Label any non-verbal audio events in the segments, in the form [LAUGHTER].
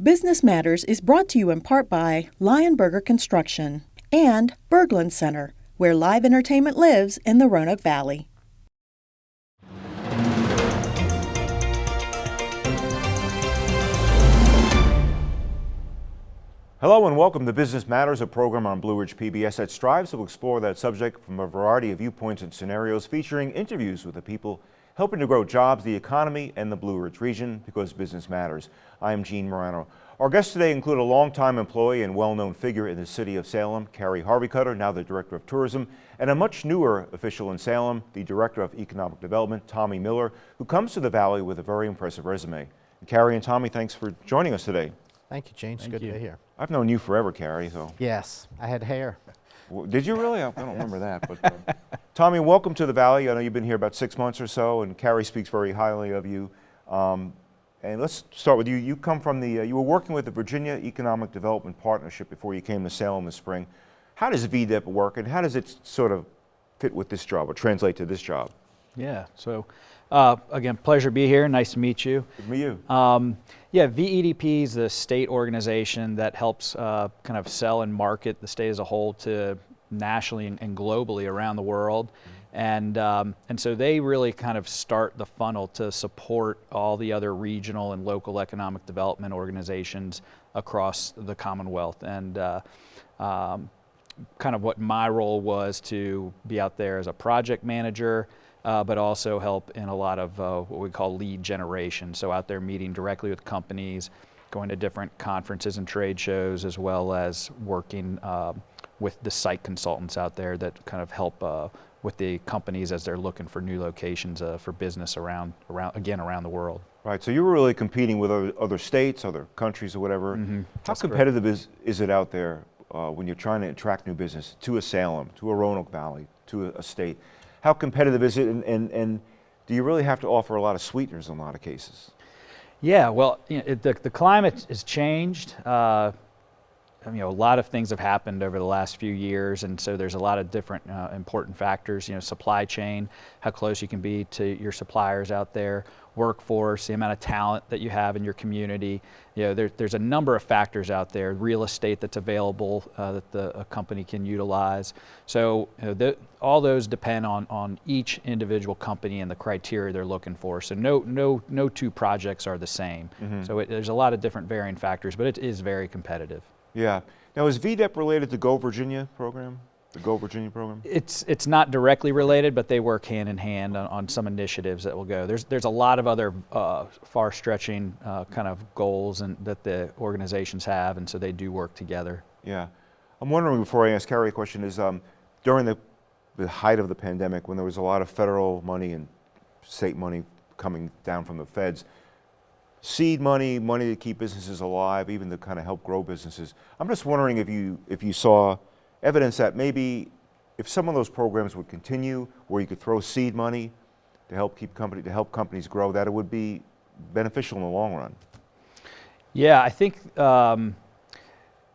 Business Matters is brought to you in part by Lionberger Construction and Berglund Center, where live entertainment lives in the Roanoke Valley. Hello and welcome to Business Matters, a program on Blue Ridge PBS that strives to explore that subject from a variety of viewpoints and scenarios, featuring interviews with the people helping to grow jobs, the economy, and the Blue Ridge region because business matters. I am Gene Marrano. Our guests today include a longtime employee and well-known figure in the city of Salem, Carey Harveycutter, now the Director of Tourism, and a much newer official in Salem, the Director of Economic Development, Tommy Miller, who comes to the Valley with a very impressive resume. And Carey and Tommy, thanks for joining us today. Thank you, Gene. It's Thank good you. to be here. I've known you forever, Carey, so. Yes, I had hair. W- Did you really? I I don't remember that. But uh, [LAUGHS] Tommy, welcome to the Valley. I know you've been here about six months or so, and Carey speaks very highly of you. Um, and let's start with you. You come from the, uh, you were working with the Virginia Economic Development Partnership before you came to Salem this spring. How does VDEP work, and how does it sort of fit with this job or translate to this job? Yeah, so uh, again, pleasure to be here. Nice to meet you. Good to meet you. Um, yeah, VEDP is the state organization that helps uh, kind of sell and market the state as a whole to nationally and, and globally around the world. And, um, and so they really kind of start the funnel to support all the other regional and local economic development organizations across the Commonwealth. And uh, um, kind of what my role was to be out there as a project manager, uh, but also help in a lot of uh, what we call lead generation. So out there meeting directly with companies, going to different conferences and trade shows, as well as working um with the site consultants out there that kind of help uh, with the companies as they're looking for new locations uh, for business around, around again around the world. Right, so you were really competing with other, other states, other countries or whatever. How Mm-hmm. That's correct. competitive is, is it out there uh, when you're trying to attract new business to a Salem, to a Roanoke Valley, to a, a state? How competitive is it and, and, and do you really have to offer a lot of sweeteners in a lot of cases? Yeah, well, you know, it, the, the climate has changed. Uh, you know, a lot of things have happened over the last few years, and so there's a lot of different uh, important factors. You know, supply chain, how close you can be to your suppliers out there, workforce, the amount of talent that you have in your community. You know, there, there's a number of factors out there. Real estate that's available uh, that the a company can utilize. So you know, the, all those depend on on each individual company and the criteria they're looking for. So no no no two projects are the same. So it, there's a lot of different varying factors, but it is very competitive. Yeah. Now is VDEP related to Go Virginia program? The Go Virginia program? It's it's not directly related, but they work hand in hand on, on some initiatives that will go. There's there's a lot of other uh, far-stretching uh, kind of goals and that the organizations have, and so they do work together. Yeah. I'm wondering before I ask Carey a question is um, during the, the height of the pandemic when there was a lot of federal money and state money coming down from the feds, seed money, money to keep businesses alive, even to kind of help grow businesses. I'm just wondering if you, if you saw evidence that maybe if some of those programs would continue where you could throw seed money to help keep company, to help companies grow, that it would be beneficial in the long run. Yeah, I think um,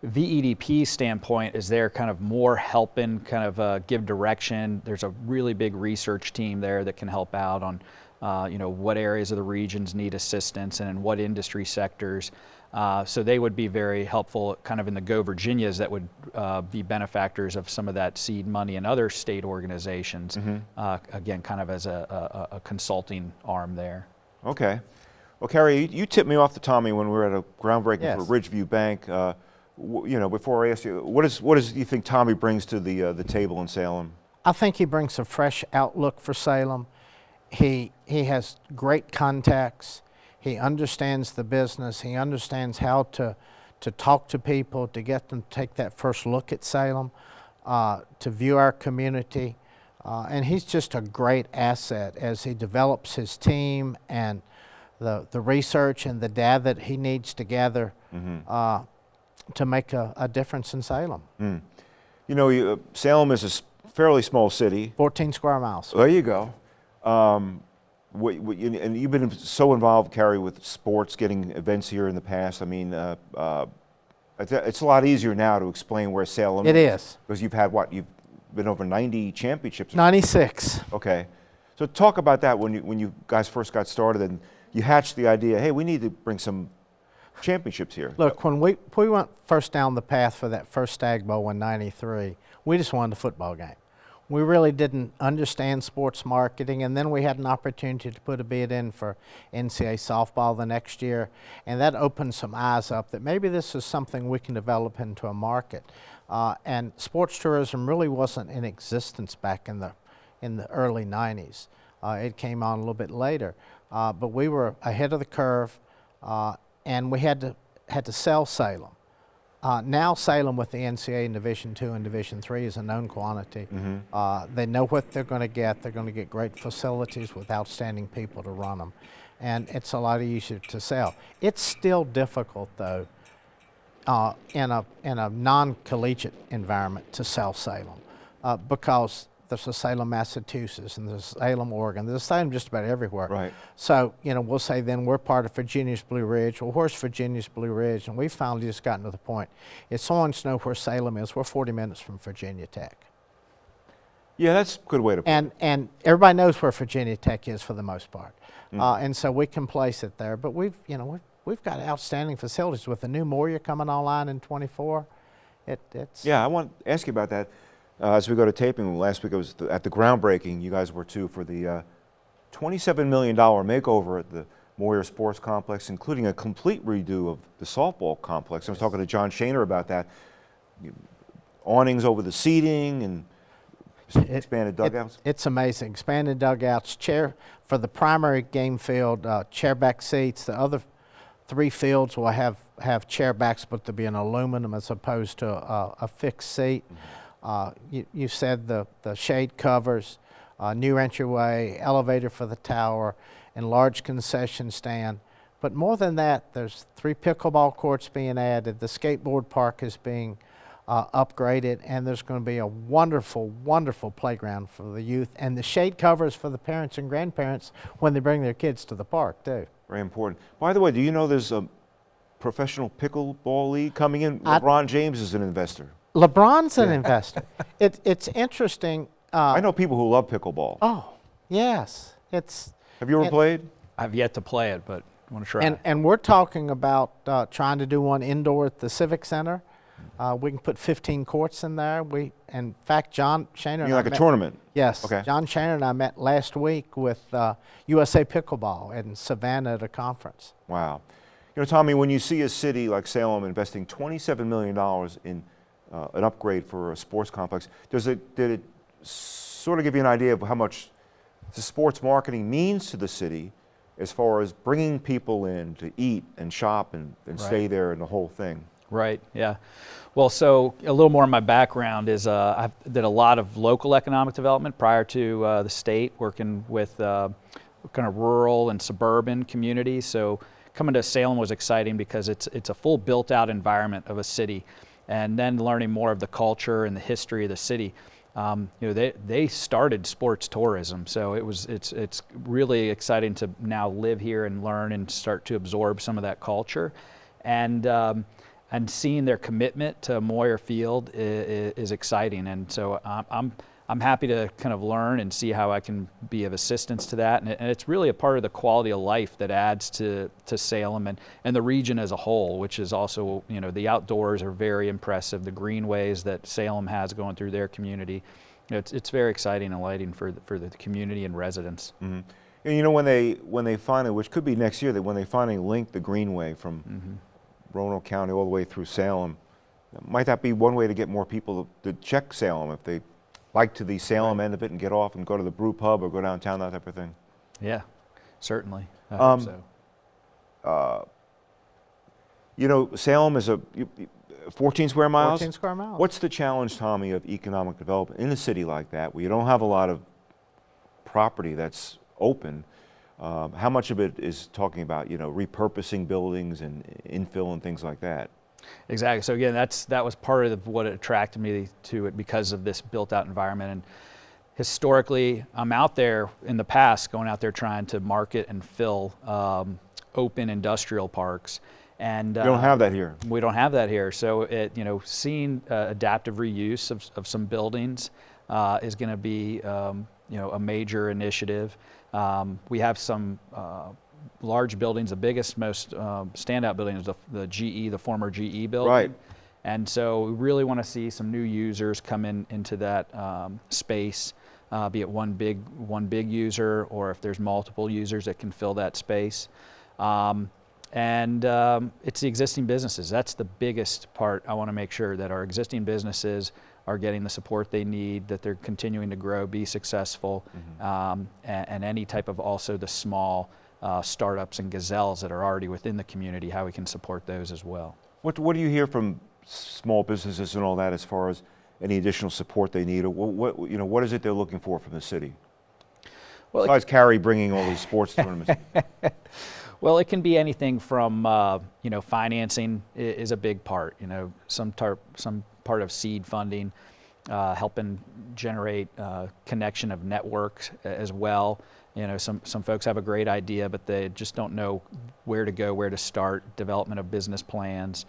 VEDP standpoint is there kind of more helping kind of uh, give direction. There's a really big research team there that can help out on, uh, you know, what areas of the regions need assistance and in what industry sectors. Uh, so they would be very helpful kind of in the Go Virginias that would uh, be benefactors of some of that seed money and other state organizations. Uh, again, kind of as a, a, a consulting arm there. Okay. Well, Carey, you, you tipped me off to Tommy when we were at a groundbreaking Yes. for Ridgeview Bank. Uh, you know, before I ask you, what is what is do you think Tommy brings to the uh, the table in Salem? I think he brings a fresh outlook for Salem. He he has great contacts. He understands the business. He understands how to to talk to people, to get them to take that first look at Salem, uh, to view our community. Uh, and he's just a great asset as he develops his team and the, the research and the data that he needs to gather uh, to make a, a difference in Salem. You know, you, uh, Salem is a fairly small city. 14 square miles. There you go. Um, what, what, you- and you've been so involved, Carey, with sports, getting events here in the past. I mean, uh, uh, it's a- it's a lot easier now to explain where Salem It is. because you've had what you've been over 90 championships. 96. Okay. So talk about that when you when you guys first got started and you hatched the idea, hey, we need to bring some championships here. Look, when we, we went first down the path for that first Stag Bowl in 93, we just wanted a football game. We really didn't understand sports marketing, and then we had an opportunity to put a bid in for NCAA softball the next year, and that opened some eyes up that maybe this is something we can develop into a market. Uh, and sports tourism really wasn't in existence back in the, in the early 90s. Uh, it came on a little bit later, uh, but we were ahead of the curve, uh, and we had to, had to sell Salem. Uh, now Salem with the NCAA in Division Two and Division Three is a known quantity. Uh, they know what they're going to get. They're going to get great facilities with outstanding people to run them, and it's a lot easier to sell. It's still difficult though uh, in a in a non-collegiate environment to sell Salem uh, because there's a Salem, Massachusetts, and there's Salem, Oregon. There's a Salem just about everywhere. Right. So you know, we'll say then we're part of Virginia's Blue Ridge. Well, where's Virginia's Blue Ridge? And we've finally just gotten to the point. If someone wants to know where Salem is, we're 40 minutes from Virginia Tech. Yeah, that's a good way to put And, and everybody knows where Virginia Tech is for the most part. Mm. Uh, and so we can place it there. But we've, you know, we've, we've got outstanding facilities with the new Moyer coming online in 24. It, it's, Yeah, I want to ask you about that. Uh, as we go to taping, last week I was at the groundbreaking, you guys were too, for the uh, $27 million makeover at the Moyer Sports Complex, including a complete redo of the softball complex. I was talking to John Shaner about that. Awnings over the seating and It- expanded it- dugouts. it's amazing. Expanded dugouts, chair for the primary game field, uh, chairback seats. The other three fields will have have chairbacks, but they'll be an aluminum as opposed to a, a fixed seat. Uh, you, you said the the shade covers, uh, new entryway, elevator for the tower, enlarged concession stand. But more than that, there's three pickleball courts being added. The skateboard park is being uh, upgraded, and there's going to be a wonderful, wonderful playground for the youth, and the shade covers for the parents and grandparents when they bring their kids to the park too. Very important. By the way, do you know there's a professional pickleball league coming in? I- LeBron James is an investor. LeBron's an [LAUGHS] investor. It, it's interesting. Uh, I know people who love pickleball. Oh, yes, it's Have you ever and- played? I've yet to play it, but I want to try. and and we're talking about uh, trying to do one indoor at the Civic Center. Uh, we can put 15 courts in there. We, in fact, John Shaner. You and know, like a met- tournament? Yes. Okay. John Shaner and I met last week with uh, USA Pickleball in Savannah at a conference. Wow. You know, Tommy, when you see a city like Salem investing $27 million in uh, an upgrade for a sports complex, does it, did it sort of give you an idea of how much the sports marketing means to the city as far as bringing people in to eat and shop and, and stay there and the whole thing? Right. Yeah. Well, so a little more of my background is uh, I did a lot of local economic development prior to uh, the state, working with uh, kind of rural and suburban communities. So coming to Salem was exciting because it's it's a full built-out environment of a city, and then learning more of the culture and the history of the city. Um, you know, they they started sports tourism, so it was it's it's really exciting to now live here and learn and start to absorb some of that culture, and. Um, and seeing their commitment to Moyer Field is, is exciting. And so I'm, I'm, I'm happy to kind of learn and see how I can be of assistance to that. And, it, and it's really a part of the quality of life that adds to, to Salem and, and the region as a whole, which is also, you know, the outdoors are very impressive. The greenways that Salem has going through their community, you know, it's, it's very exciting and lighting for the, for the community and residents. Mm-hmm. And you know, when they, when they finally, which could be next year, that when they finally link the Greenway from mm-hmm. Roanoke County all the way through Salem, might that be one way to get more people to, to check Salem if they like to the Salem end of it and get off and go to the brew pub or go downtown, that type of thing? Yeah, certainly. I Um, hope so. You know, Salem is a you- you- 14 square miles. 14 square miles. What's the challenge, Tommy, of economic development in a city like that where you don't have a lot of property that's open? Um, how much of it is talking about, you know, repurposing buildings and infill and things like that? Exactly. So again, that's that was part of what attracted me to it because of this built-out environment. And historically, I'm out there in the past, going out there trying to market and fill um, open industrial parks. And You don't uh, have that here. we don't have that here. So it, you know, seeing uh, adaptive reuse of, of some buildings uh, is going to be, um, you know, a major initiative. Um, we have some uh, large buildings. The biggest, most um, standout building is the, the GE, the former GE building. Right. And so we really want to see some new users come in into that um, space, uh, be it one big one big user or if there's multiple users that can fill that space. Um, and um, it's the existing businesses. That's the biggest part. I want to make sure that our existing businesses are getting the support they need, that they're continuing to grow, be successful, um, and, and any type of also the small uh, startups and gazelles that are already within the community, how we can support those as well. What, what do you hear from small businesses and all that as far as any additional support they need? Or what, what, you know, what is it they're looking for from the city? Well, it- Besides Carey bringing all these sports [LAUGHS] tournaments. Well, it can be anything from uh, you know financing is a big part. You know some tar- some part of seed funding, uh, helping generate uh, connection of networks as well. You know some some folks have a great idea, but they just don't know where to go, where to start. Development of business plans,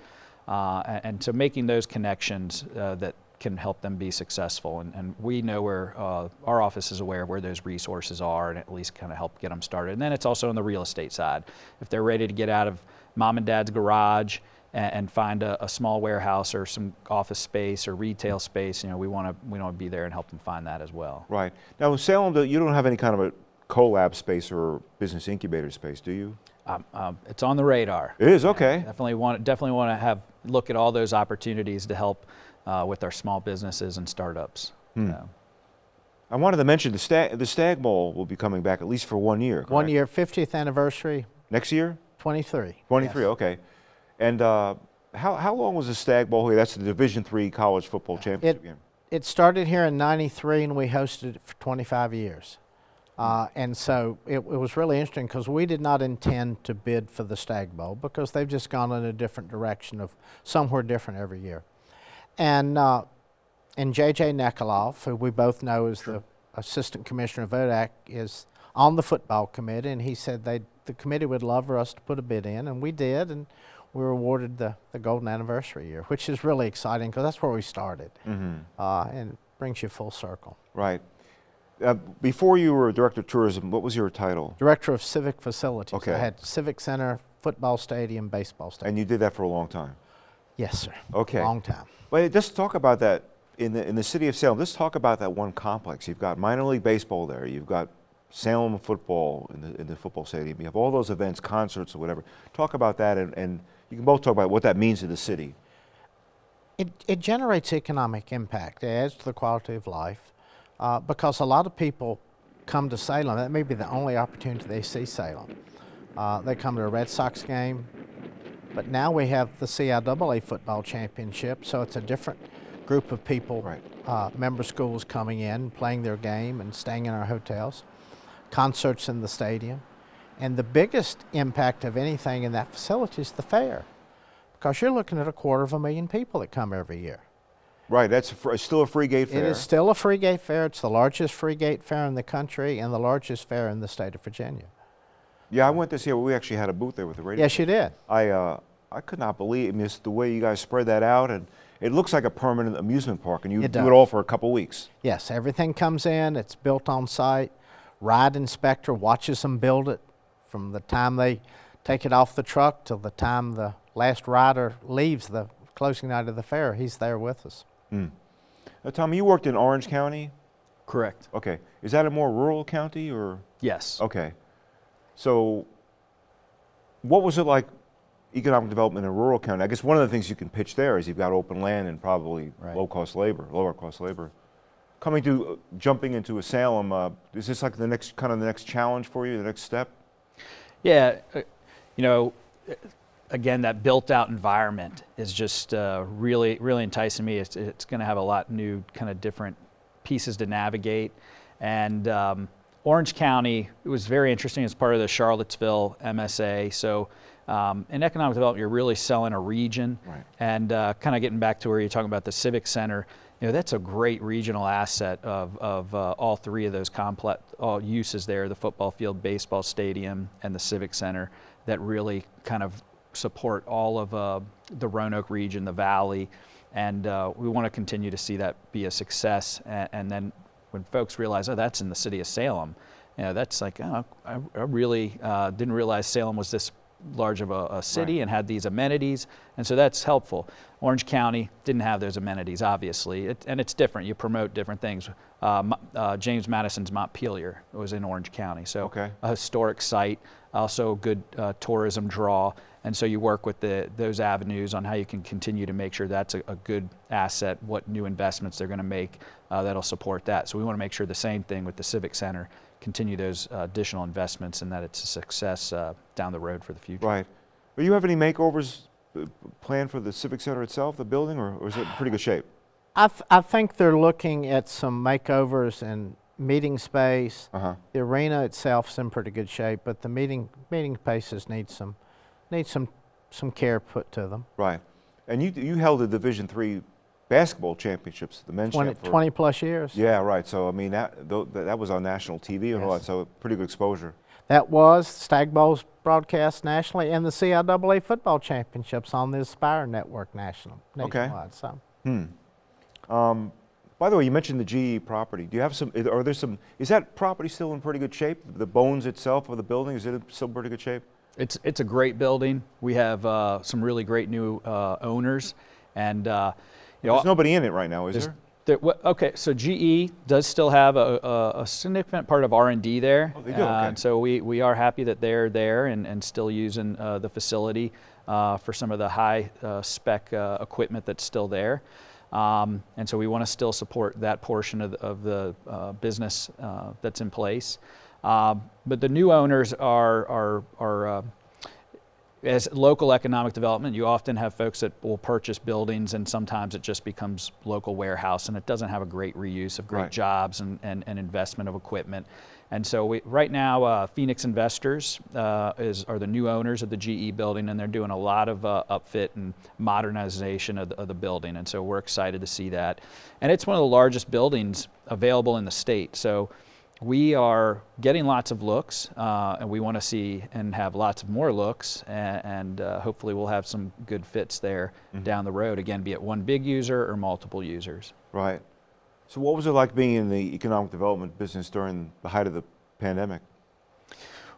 uh, and so making those connections uh, that can help them be successful. And, and we know where uh, our office is aware of where those resources are, and at least kind of help get them started. And then it's also on the real estate side. If they're ready to get out of mom and dad's garage and, and find a, a small warehouse or some office space or retail space, you know, we want to we want to be there and help them find that as well. right. Now, in Salem, do- you don't have any kind of a collab space or business incubator space, do you? Um, um, it's on the radar. It is, okay. Definitely want definitely want to have look at all those opportunities to help uh, with our small businesses and startups. So. I wanted to mention the Stag, the Stag Bowl will be coming back at least for one year. One year, 50th anniversary, Next year? 23. 23, Yes. okay. And uh, how, how long was the Stag Bowl here? That's the Division Three college football championship It, game. it started here in 93 and we hosted it for 25 years. Uh, and so it, it was really interesting because we did not intend to bid for the Stag Bowl because they've just gone in a different direction of somewhere different every year. And, uh, and J.J. Nekoloff, who we both know is the Assistant Commissioner of ODAC, is on the football committee, and he said they the committee would love for us to put a bid in, and we did, and we were awarded the, the golden anniversary year, which is really exciting because that's where we started, uh, and it brings you full circle. Right. Uh, before you were director of tourism, what was your title? Director of Civic Facilities. Okay. I had Civic Center, football stadium, baseball stadium. And you did that for a long time. yes, sir. Okay. Long time. But just talk about that in the in the city of Salem. Let's talk about that one complex. You've got minor league baseball there. You've got Salem football in the in the football stadium. You have all those events, concerts or whatever. Talk about that, and, and you can both talk about what that means to the city. It, it generates economic impact. It adds to the quality of life uh, because a lot of people come to Salem. That may be the only opportunity they see Salem. Uh, they come to a Red Sox game, but now we have the CIAA football championship, so it's a different group of people, Right. uh, member schools coming in, playing their game, and staying in our hotels. Concerts in the stadium. And the biggest impact of anything in that facility is the fair because you're looking at a quarter of a million people that come every year. Right. That's a still a free gate fair. It is still a free gate fair. It's the largest free gate fair in the country and the largest fair in the state of Virginia. yeah, I went this year. We actually had a booth there with the radio. Yes, you did. I uh, I could not believe I mean, it's the way you guys spread that out, and it looks like a permanent amusement park, and you It do it all for a couple weeks. Yes, everything comes in. It's built on site. Ride inspector watches them build it from the time they take it off the truck till the time the last rider leaves the closing night of the fair. He's there with us. Now, Tommy, you worked in Orange County. Correct. Okay, is that a more rural county or? Yes. Okay, so what was it like? Economic development in a rural county. I guess one of the things you can pitch there is you've got open land and probably Right. low cost labor, lower cost labor. Coming to uh, jumping into a Salem, uh, is this like the next kind of the next challenge for you, the next step? Yeah, uh, you know, uh, again, that built-out environment is just uh, really, really enticing me. It's, it's going to have a lot of new, kind of different pieces to navigate. And um, Orange County, it was very interesting as part of the Charlottesville MSA. So um, in economic development, you're really selling a region. Right. And uh, kind of getting back to where you're talking about the Civic Center, you know, that's a great regional asset of, of uh, all three of those complex all uses there, the football field, baseball stadium, and the Civic Center that really kind of support all of uh, the Roanoke region, the valley, and uh, we want to continue to see that be a success. And, and then when folks realize, oh, that's in the city of Salem, you know, that's like, oh, I, I really uh, didn't realize Salem was this large of a, a city Right. and had these amenities, and so that's helpful. Orange County didn't have those amenities, obviously, it, and it's different. You promote different things. Uh, uh, James Madison's Montpelier was in Orange County, so Okay. a historic site, also a good uh, tourism draw, and so you work with the, those avenues on how you can continue to make sure that's a, a good asset, what new investments they're going to make uh, that'll support that. So we want to make sure the same thing with the Civic Center, continue those uh, additional investments and that it's a success uh, down the road for the future. Right. Do you have any makeovers uh, planned for the Civic Center itself, the building, or, or is it in pretty good shape? I, th- I think they're looking at some makeovers and meeting space. Uh huh. The arena itself's in pretty good shape, but the meeting meeting spaces need some need some some care put to them. Right. And you you held a Division three basketball championships, the men's 20, champ for- 20 plus years. Yeah, right. So I mean that tho- that that was on national TV and all that, so pretty good exposure. That was Stag Bowls broadcast nationally and the CIAA football championships on the Aspire network national Okay. nationwide. So Hmm. Um, by the way, you mentioned the GE property. Do you have some? Are there some? Is that property still in pretty good shape? The bones itself of the building is it still in pretty good shape? It's, it's a great building. We have uh, some really great new uh, owners, and uh, you know, There's nobody in it right now, is there? there- okay, so GE does still have a, a, a significant part of R&D there. Oh, they do? Uh, Okay. And so we, we are happy that they're there and, and still using uh, the facility uh, for some of the high uh, spec uh, equipment that's still there. Um, and so we want to still support that portion of the, of the uh, business uh, that's in place. Um, but the new owners are, are, are uh, as local economic development, you often have folks that will purchase buildings and sometimes it just becomes local warehouse and it doesn't have a great reuse of great Right. jobs and, and, and investment of equipment. And so we, right now, uh, Phoenix Investors uh, is, are the new owners of the GE building and they're doing a lot of uh, upfit and modernization of the, of the building. And so we're excited to see that. And it's one of the largest buildings available in the state. So we are getting lots of looks, uh, and we want to see and have lots of more looks, and, and uh, hopefully we'll have some good fits there down the road. Again, be it one big user or multiple users. Right. So what was it like being in the economic development business during the height of the pandemic?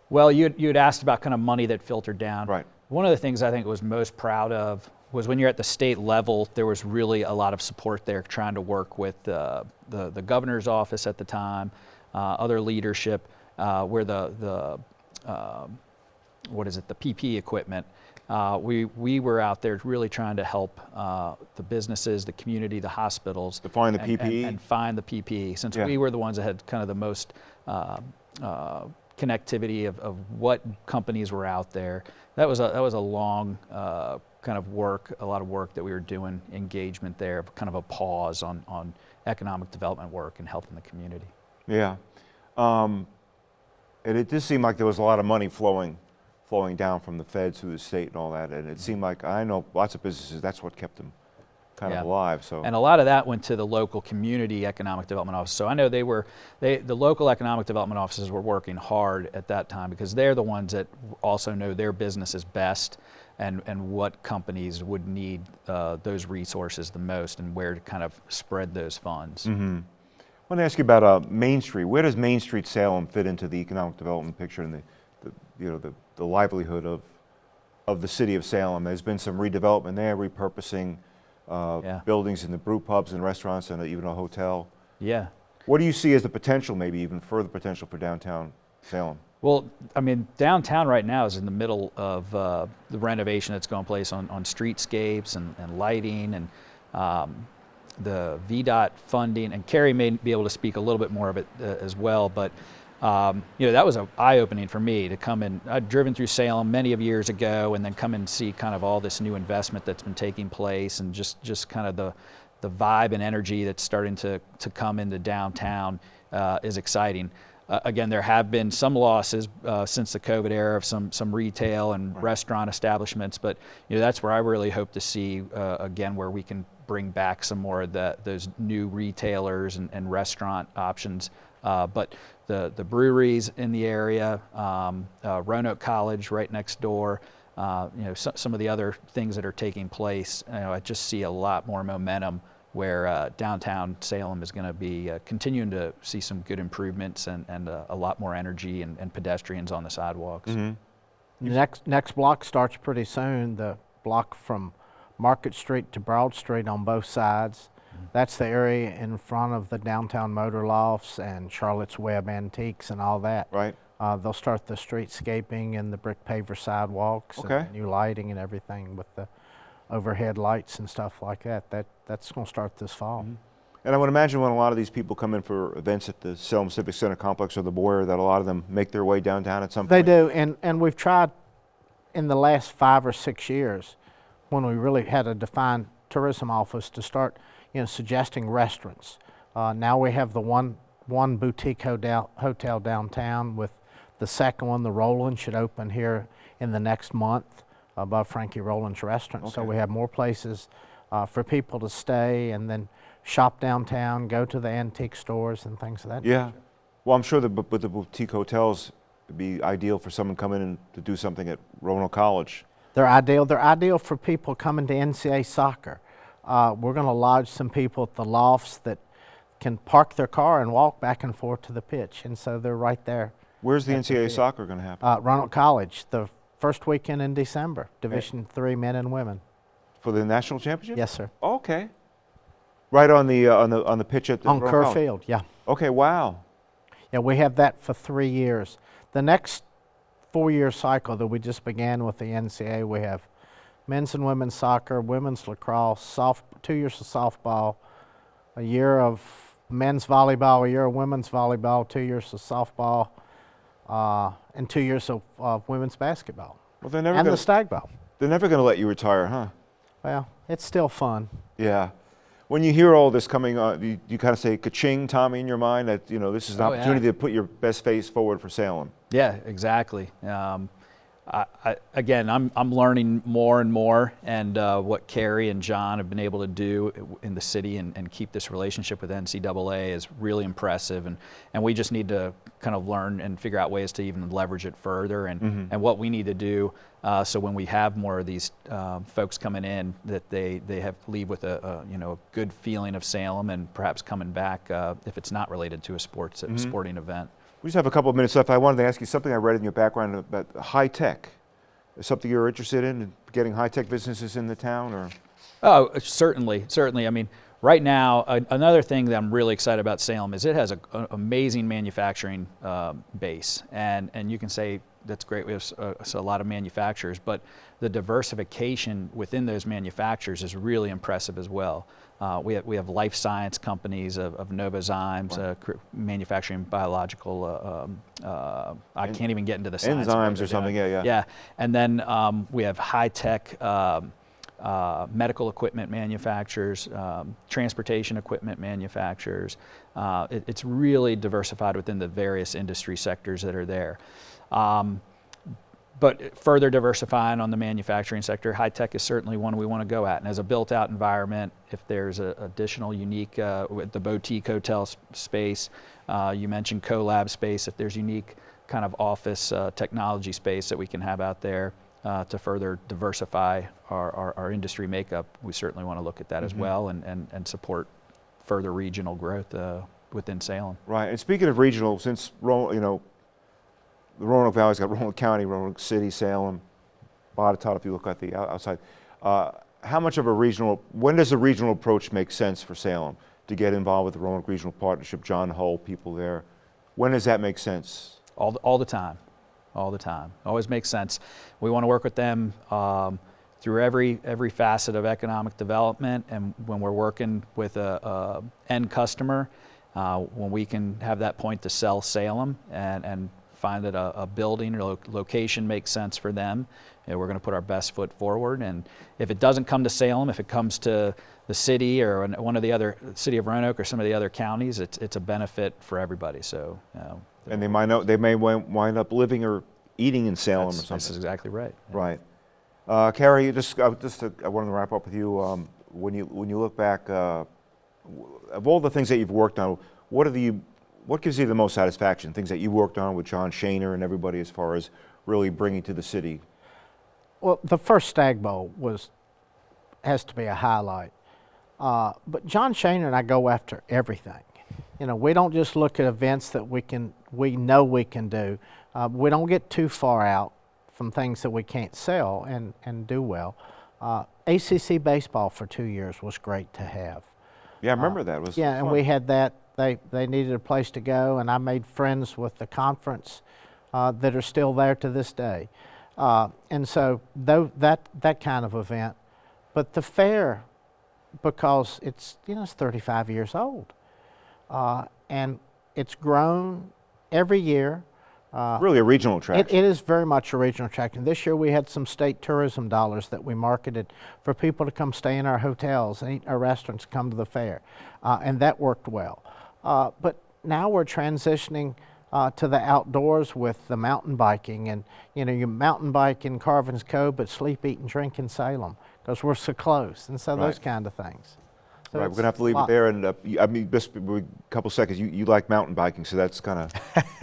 Well, you you had asked about kind of money that filtered down. Right. One of the things I think was most proud of was when you're at the state level, there was really a lot of support there trying to work with uh, the, the governor's office at the time, other leadership, uh, where the, the um, what is it, the PP equipment. Uh, we, we were out there really trying to help uh, the businesses, the community, the hospitals. To find the and- and- PPE? And, find the PPE, since Yeah. we were the ones that had kind of the most uh, uh, connectivity of, of what companies were out there. That was a, that was a long uh, kind of work, a lot of work that we were doing, engagement there, kind of a pause on, on economic development work and helping the community. Yeah. Um, and it did seem like there was a lot of money flowing, flowing down from the feds through the state and all that. And it seemed like I know lots of businesses. That's what kept them kind Yeah. of alive. So And a lot of that went to the local community economic development office. So I know they were, they, the local economic development offices were working hard at that time because they're the ones that also know their businesses best and, and what companies would need uh, those resources the most and where to kind of spread those funds. Mm-hmm. I want to ask you about uh, Main Street. Where does Main Street Salem fit into the economic development picture and the, the you know the, the livelihood of of the city of Salem? There's been some redevelopment there, repurposing uh, Yeah. buildings in the brew pubs and restaurants and even a hotel. Yeah. What do you see as the potential, maybe even further potential for downtown Salem? Well, I mean, downtown right now is in the middle of uh, the renovation that's going place on, on streetscapes and, and lighting and um, the VDOT funding. And Carey may be able to speak a little bit more of it uh, as well. But, um, you know, that was an eye opening for me to come in. I'd driven through Salem many of years ago and then come and see kind of all this new investment that's been taking place and just, just kind of the, the vibe and energy that's starting to, to come into downtown uh, is exciting. Uh, again, there have been some losses uh, since the COVID era of some some retail and restaurant establishments, but you know that's where I really hope to see uh, again where we can bring back some more of the, those new retailers and, and restaurant options. Uh, but the the breweries in the area, um, uh, Roanoke College right next door. Uh, you know, so, some of the other things that are taking place. You know, I just see a lot more momentum where uh, downtown Salem is going to be uh, continuing to see some good improvements and, and uh, a lot more energy and, and pedestrians on the sidewalks. The next, next block starts pretty soon, the block from Market Street to Broad Street on both sides. That's the area in front of the downtown motor lofts and Charlotte's Web Antiques and all that. Right. Uh, they'll start the streetscaping and the brick paver sidewalks Okay. and new lighting and everything with the overhead lights and stuff like that. That that's going to start this fall. And I would imagine when a lot of these people come in for events at the Salem Civic Center complex or the Moyer, that a lot of them make their way downtown at some They point. They do, and and we've tried in the last five or six years, when we really had a defined tourism office, to start, you know, suggesting restaurants. Uh, now we have the one one boutique hotel hotel downtown with the second one, the Roland, should open here in the next month above Frankie Roland's restaurant. So we have more places uh, for people to stay and then shop downtown, go to the antique stores and things of that. Yeah. Well, I'm sure with the boutique hotels, it'd be ideal for someone coming in to do something at Roanoke College. They're ideal. They're ideal for people coming to NCAA soccer. Uh, we're going to lodge some people at the lofts that can park their car and walk back and forth to the pitch, and so they're right there. Where's the At the NCAA soccer going to happen? Uh, Roanoke College, the first weekend in December, Division Three men and women. for the national championship? Yes, sir. Okay. Right on the uh, on the on the pitch at the On Kerr. Field, yeah. Okay. Wow. Yeah, we have that for three years. The next four-year cycle that we just began with the NCAA, we have men's and women's soccer, women's lacrosse, soft, two years of softball, a year of men's volleyball, a year of women's volleyball, two years of softball, uh, and two years of, of women's basketball, Well, they're never and going the Stag Bowl. they're never going to let you retire, huh? Well, it's still fun. Yeah. When you hear all this coming, uh, you, you kind of say ka-ching, Tommy, in your mind that you know this is an Oh, yeah. opportunity to put your best face forward for Salem. Yeah, exactly. Um, I, I, again, I'm, I'm learning more and more, and uh, what Carey and John have been able to do in the city and, and keep this relationship with NCAA is really impressive. And, and we just need to kind of learn and figure out ways to even leverage it further and, and what we need to do uh, so when we have more of these um, folks coming in, that they, they have leave with a, a you know a good feeling of Salem and perhaps coming back uh, if it's not related to a sports a sporting event. We just have a couple of minutes left. I wanted to ask you something I read in your background about high tech. Is something you're interested in, getting high tech businesses in the town, or? Oh, certainly, certainly. I mean, right now, a, another thing that I'm really excited about Salem is it has an amazing manufacturing um, base, and and you can say that's great. We have s- uh, a lot of manufacturers, but the diversification within those manufacturers is really impressive as well. Uh, we have we have life science companies of, of Novozymes uh, manufacturing biological. Uh, um, uh, I can't even get into the enzymes or something, yeah, yeah. Yeah, and then um, we have high tech. Um, uh, medical equipment manufacturers, um, transportation equipment manufacturers. Uh, it- it's really diversified within the various industry sectors that are there. Um, but further diversifying on the manufacturing sector, high tech is certainly one we want to go at. And as a built out environment, if there's a additional unique, uh, with the boutique hotel space, uh, you mentioned collab space, if there's unique kind of office uh, technology space that we can have out there uh, to further diversify our, our, our industry makeup, we certainly want to look at that as well and, and, and support further regional growth uh, within Salem. Right. And speaking of regional, since you know, the Roanoke Valley's got [LAUGHS] Roanoke County, Roanoke City, Salem, Botetourt, if you look at the outside. Uh, how much of a regional? When does a regional approach make sense for Salem to get involved with the Roanoke Regional Partnership? John Hull, people there. When does that make sense? all the, all the time, all the time. Always makes sense. We want to work with them um, through every every facet of economic development, and when we're working with a, a end customer, uh, when we can have that point to sell Salem and and find that a, a building or lo- location makes sense for them, know, we're going to put our best foot forward. And if it doesn't come to Salem, if it comes to the city or one of the other city of Roanoke or some of the other counties, it's it's a benefit for everybody. So. You know, And they might know, they may wind up living or eating in Salem That's, or something. that's exactly right. Right. Uh, Carey, you just, uh, just to, I wanted to wrap up with you. Um, when you when you look back, uh, of all the things that you've worked on, what are the what gives you the most satisfaction? Things that you worked on with John Shaner and everybody, as far as really bringing to the city. Well, the first Stag Bowl was has to be a highlight. Uh, but John Shaner and I go after everything. You know, we don't just look at events that we can, we know we can do. Uh, we don't get too far out from things that we can't sell and, and do well. Uh, ACC baseball for two years was great to have. Yeah, I remember that. It was Yeah, and we had that. They they needed a place to go, and I made friends with the conference uh, that are still there to this day. Uh, and so though that that kind of event, but the fair, because it's you know it's 35 years old, uh, and it's grown every year. Uh, really a regional it, attraction. it is very much a regional attraction. This year we had some state tourism dollars that we marketed for people to come stay in our hotels and eat our restaurants, come to the fair, uh, and that worked well. Uh, but now we're transitioning uh, to the outdoors with the mountain biking, and you know you mountain bike in Carvin's Cove, but sleep, eat, and drink in Salem because we're so close, and so those kind of things. So right, we're gonna have to leave it there. And uh, I mean, just a couple seconds. You, you like mountain biking, so that's kind of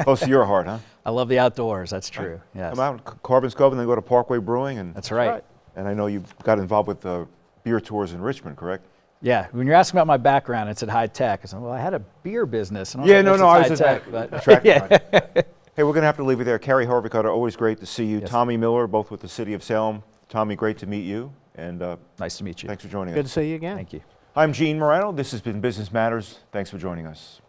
close to your heart, huh? [LAUGHS] I love the outdoors. That's true. Yes. Come out, in C- Carvin's Cove, and then go to Parkway Brewing, and That's right. right. and I know you got involved with uh, beer tours in Richmond, correct? Yeah. When you're asking about my background, it's at high tech. I said, well, I had a beer business. And Yeah, no, no, I was high tech, at- but attracted [LAUGHS] yeah. Hey, we're gonna have to leave it there. Carey Harveycutter, always great to see you. Yes. Tommy Miller, both with the City of Salem. Tommy, great to meet you, and uh, Nice to meet you. thanks for joining Good us. Good to see you again. Thank you. I'm Gene Marrano. This has been Business Matters. Thanks for joining us.